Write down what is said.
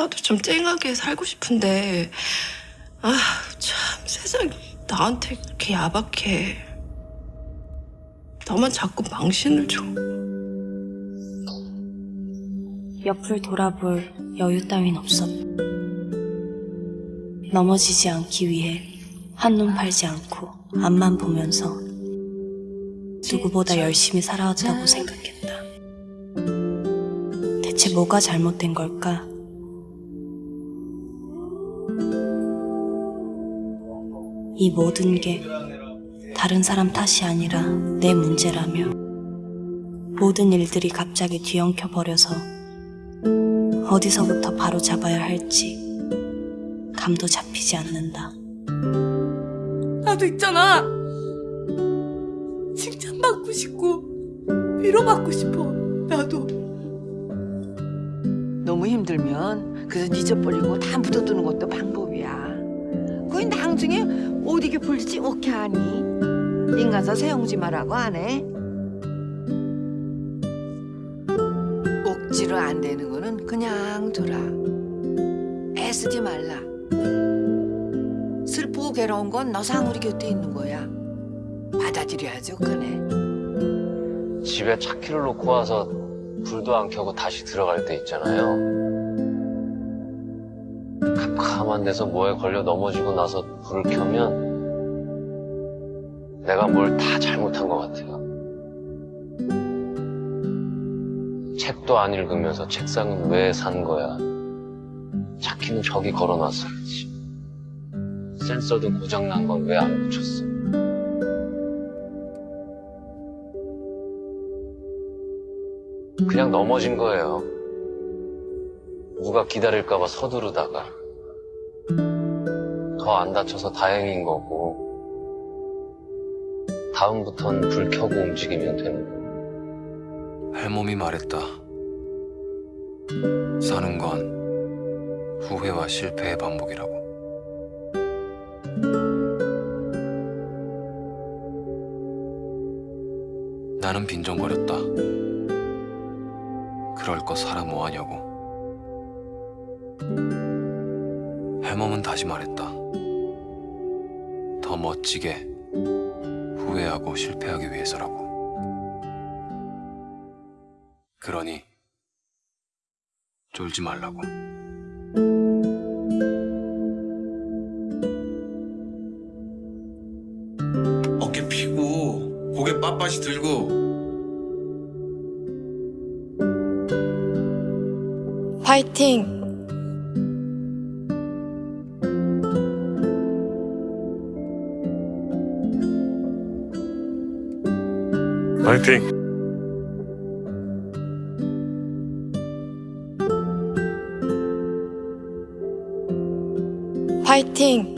나도 좀 쨍하게 살고 싶은데 아 참 세상이 나한테 그렇게 야박해 너만 자꾸 망신을 줘 옆을 돌아볼 여유 따윈 없어. 넘어지지 않기 위해 한눈 팔지 않고 앞만 보면서 누구보다 열심히 살아왔다고 생각했다. 대체 뭐가 잘못된 걸까? 이 모든 게 다른 사람 탓이 아니라 내 문제라며 모든 일들이 갑자기 뒤엉켜 버려서 어디서부터 바로 잡아야 할지 감도 잡히지 않는다. 나도 있잖아. 칭찬받고 싶고 위로받고 싶어. 나도. 너무 힘들면 그래서 잊어버리고 다 묻어두는 것도 방법 거기 나중에 어디게 풀지 어떻게 하니? 인가서 세용지 말라고 안 해? 억지로 안 되는 거는 그냥 두라. 애쓰지 말라. 슬프고 괴로운 건 너상 우리 곁에 있는 거야. 받아들여야죠, 그네. 집에 차키를 놓고 와서 불도 안 켜고 다시 들어갈 때 있잖아요. 캄캄한 데서 뭐에 걸려 넘어지고 나서 불을 켜면 내가 뭘 다 잘못한 것 같아요. 책도 안 읽으면서 책상은 왜 산 거야? 차키는 저기 걸어놨어야지. 센서도 고장난 건 왜 안 고쳤어? 그냥 넘어진 거예요. 누가 기다릴까봐 서두르다가. 더 안 다쳐서 다행인 거고. 다음부턴 불 켜고 움직이면 되는 거고. 할멈이 말했다. 사는 건 후회와 실패의 반복이라고. 나는 빈정거렸다. 그럴 거 살아 뭐하냐고. 할멈은 다시 말했다. 더 멋지게 후회하고 실패하기 위해서라고. 그러니 쫄지 말라고. 어깨 피고 고개 빳빳이 들고 화이팅! 파이팅! 화이팅!